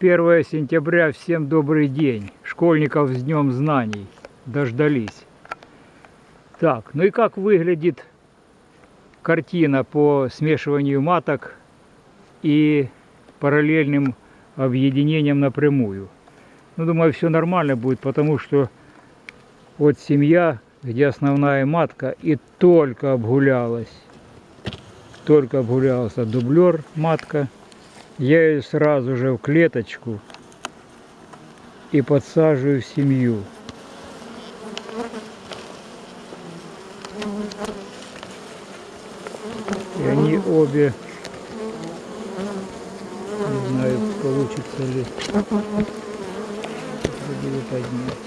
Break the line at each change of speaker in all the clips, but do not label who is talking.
1 сентября, всем добрый день. Школьников с Днем Знаний. Дождались. Так, ну и как выглядит картина по смешиванию маток и параллельным объединением напрямую. Ну, думаю, все нормально будет, потому что вот семья, где основная матка, и только обгулялась. Только обгулялся дублер матка. Я ее сразу же в клеточку и подсаживаю в семью. И они обе, не знаю, получится ли, буду поднять,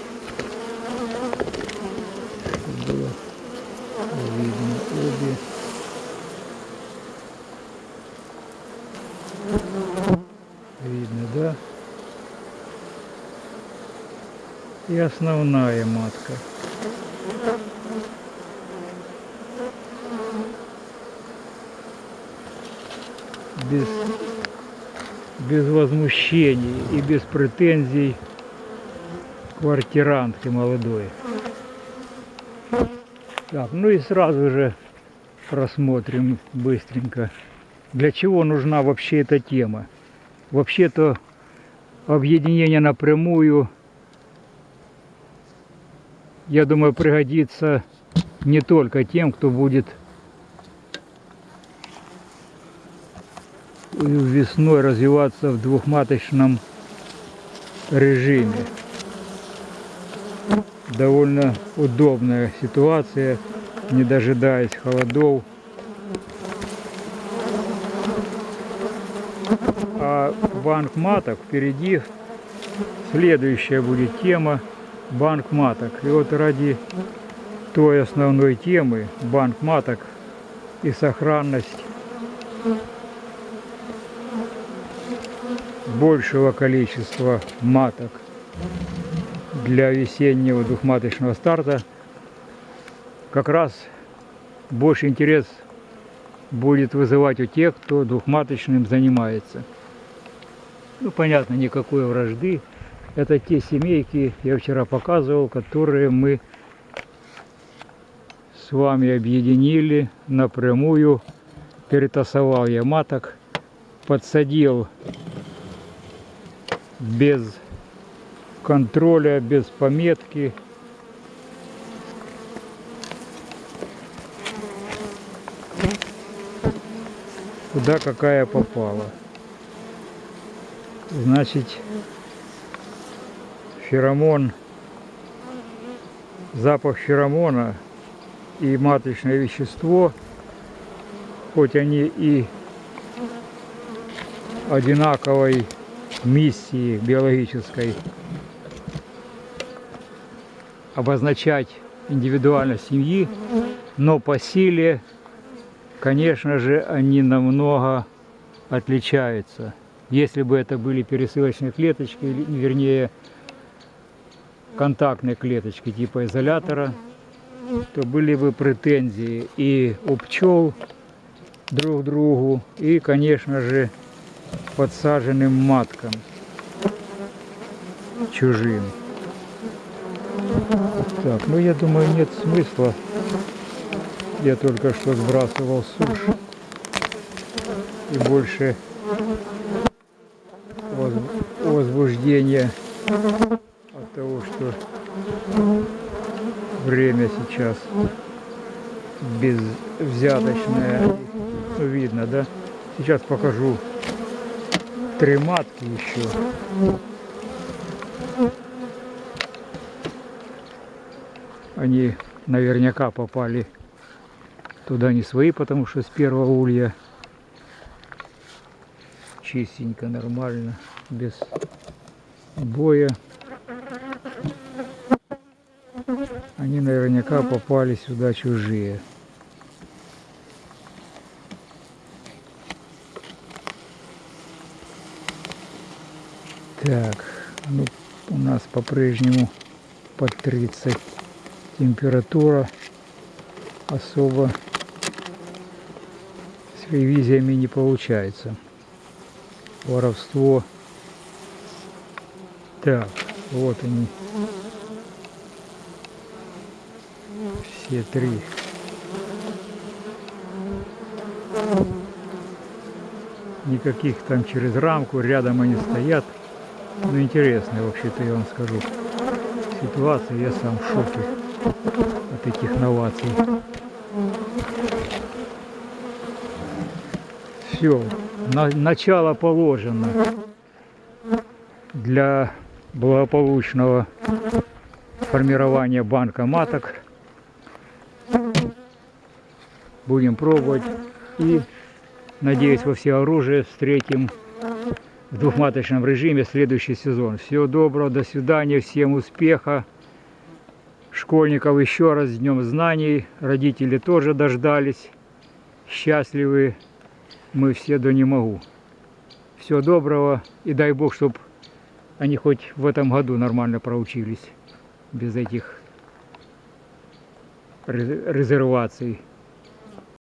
чтобы было видно обе. Видно, да? И основная матка. Без, без возмущений и без претензий квартирантки молодой. Так, ну и сразу же просмотрим быстренько, для чего нужна вообще эта тема. Вообще-то объединение напрямую, я думаю, пригодится не только тем, кто будет весной развиваться в двухматочном режиме. Довольно удобная ситуация, не дожидаясь холодов. А банк маток впереди следующая будет тема банк маток. И вот ради той основной темы банк маток и сохранность большего количества маток для весеннего двухматочного старта как раз больше интерес будет вызывать у тех, кто двухматочным занимается. Ну, понятно, никакой вражды. Это те семейки, я вчера показывал, которые мы с вами объединили напрямую. Перетасовал я маток, подсадил без контроля, без пометки. Куда какая попала. Значит, феромон, запах феромона и маточное вещество, хоть они и одинаковой миссии биологической обозначать индивидуальность семьи, но по силе, конечно же, они намного отличаются. Если бы это были пересылочные клеточки, вернее, контактные клеточки типа изолятора, то были бы претензии и у пчел друг другу, и, конечно же, подсаженным маткам чужим. Так, ну я думаю нет смысла. Я только что сбрасывал сушь. И больше возбуждения от того, что время сейчас безвзяточное. Ну, видно, да? Сейчас покажу три матки еще. Они наверняка попали туда не свои, потому что с первого улья чистенько, нормально, без боя. Они наверняка попали сюда чужие. Так, ну, у нас по-прежнему под 30 температура особо с ревизиями не получается. Воровство Так, вот они. Все три. Никаких там через рамку, рядом они стоят. Ну, интересная вообще-то, я вам скажу. Ситуация, я сам в шоке от этих новаций. Все, на, начало положено для благополучного формирования банка маток. Будем пробовать и, надеюсь, во все оружие встретим в двухматочном режиме следующий сезон. Всего доброго, до свидания, всем успеха. Школьников еще раз с Днем Знаний. Родители тоже дождались. Счастливы мы все до не могу. Всего доброго и дай Бог, чтобы они хоть в этом году нормально проучились. Без этих резерваций.